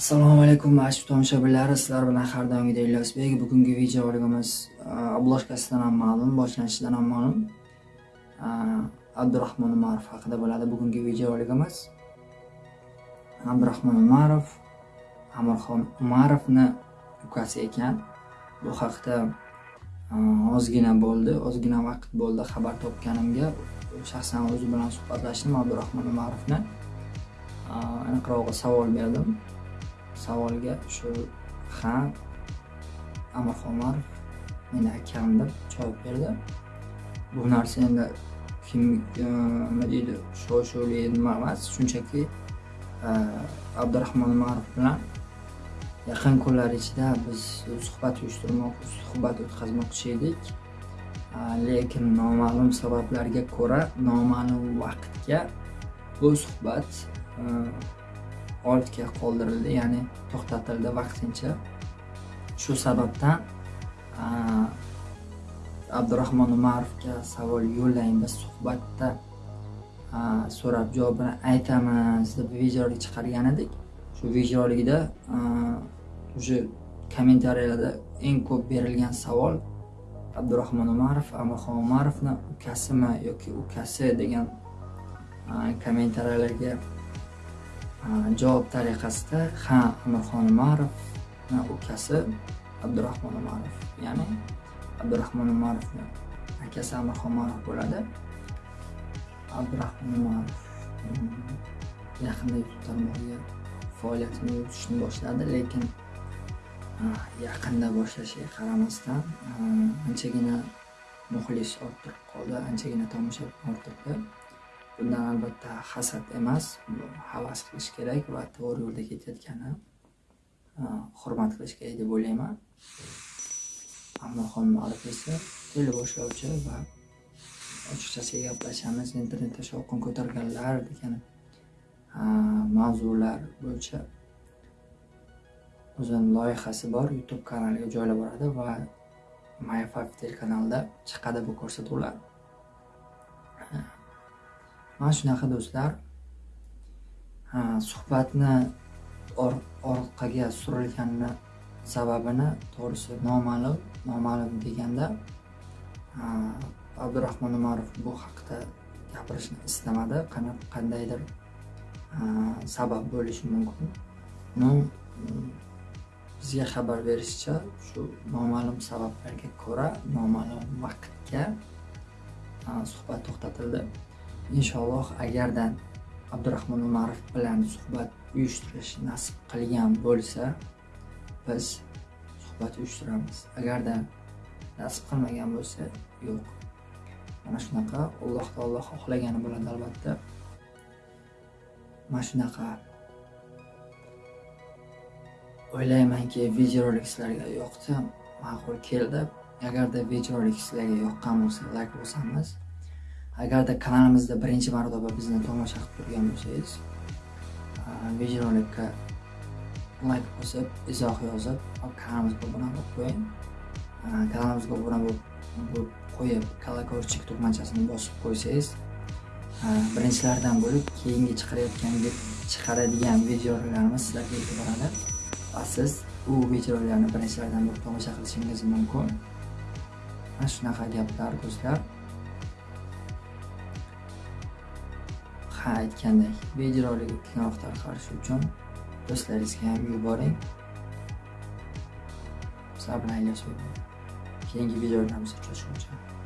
assalomu alaykum aziz tomoshabinlar. Sizlar bilan har doimgidek ilyosbek. Bugungi videoligimiz obloshkasidan uh, ham ma'lum boshlanishidan ham ma'lum. Uh, abdurahmon umarov haqida bo'ladi bugungi videoligimiz abdurahmon umarov amirxon umarovni ukasi ekan. Bu haqda uh, ozgina bo'ldi ozgina vaqt bo'ldi xabar topganimga. Shaxsan o'zi bilan suhbatlashdim abdurahmon umarovni. Aniqrog'i savol berdim. Savolga shu ha amirxon umarov meni akam deb javob berdi. Bu narsa endi kim e, nima deydi shov shuvli nima emas shunchaki e, abdurahmon umarov bilan yaqin kunlar ichida biz suhbat uyushtirmoq suhbat o'tkazmoqchi edik. E, lekin noma'lum sabablarga ko'ra noma'lum vaqtga bu suhbat ortga qoldirildi ya'ni to'xtatildi vaqtincha. Shu sababdan abdurahmon umarovga savol yo'llaymiz. Suhbatda so'rab javobini aytamiz deb videolik chiqargan edik. Shu videolikda уже kommentariyalarda eng ko'p berilgan savol abdurahmon umarov amirxon umarovni ukasimi yoki ukasi degan kommentariyalarga javob tariqasida ha amirxon umarov ukasi abdurahmon umarov ya'ni abdurahmon umarovni akasi amirxon umarov bo'ladi. Abdurahmon umarov hmm, yaqinda youtube tarmog'iga faoliyatini yuritishni boshladi lekin yaqinda boshlashiga qaramasdan anchagina muxlis orttirib qoldi anchagina tomoshabin orttirdi. Bundan albatta hasad emas havas qilish kerak va to'g'ri yo'lda ketayotgani e, hurmat qilish kerak deb o'ylayman. Amirxon muarif esa teleboshlovchi va ochiqchasiga gaplashamiz internetda shovqin ko'targanlar degan e, mavzular bo'yicha o'zini loyihasi bor youtube kanaliga joylab boradi va mayfak telekanalida chiqadi bu ko'rsatuvlar. Mana shunaqa do'stlar. Suhbatni orqaga surilganini sababini to'g'risi noma'lum noma'lum deganda abdurahmon umarov bu haqida gapirishni istamadi. Qandaydir sabab bo'lishi mumkin. Ну bizga xabar berishicha shu noma'lum sabablarga ko'ra noma'lum vaqtga suhbat to'xtatildi. Inshaalloh agarda abdurahmon umarov bilan suhbat uyushtirish nasib qilgan bo'lsa biz suhbat uyushtiramiz. Agarda nasib qilmagan bo'lsa yo'q. Mana shunaqa alloh taolo xohlagani bo'ladi albatta. Mana shunaqa o'ylaymanki videorolik sizlarga yoqdi ma'qul keldi. Agarda videorolik sizlarga yoqqan bo'lsa layk bosamiz. Agarda kanalimizda birinchi marotaba bizni tomosha qilib turgan bo'lsangiz videorolikka layk bosib izoh yozib kanalimizga obuna bo'lib qo'ying. Kanalimizga obuna bo'lib qo'yib колокольчик tugmachasini bosib qo'ysangiz birinchilardan bo'lib keyingi chiqarayotgan chiqaradigan videolarimiz sizlarga yetib boradi. Va siz u videolarni birinchilardan bo'lib tomosha qilishingiz mumkin. Mana shunaqa gaplar do'stlar ha aytgandek videorolik kengroq tarqalishi uchun do'stlaringizga ham yuboring. Sabr aylash keyingi videolarimizda uchrashguncha